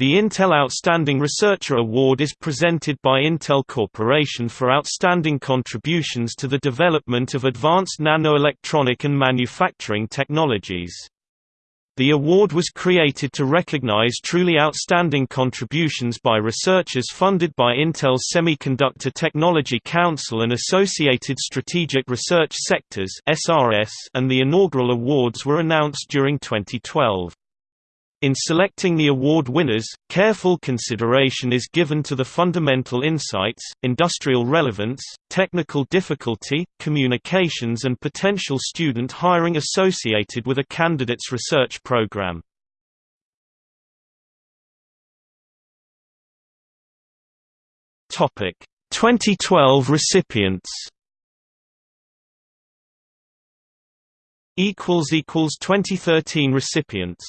The Intel Outstanding Researcher Award is presented by Intel Corporation for outstanding contributions to the development of advanced nanoelectronic and manufacturing technologies. The award was created to recognize truly outstanding contributions by researchers funded by Intel's Semiconductor Technology Council and Associated Strategic Research Sectors and the inaugural awards were announced during 2012. In selecting the award winners, careful consideration is given to the fundamental insights, industrial relevance, technical difficulty, communications and potential student hiring associated with a candidate's research program. Topic: 2012 recipients. equals equals 2013 recipients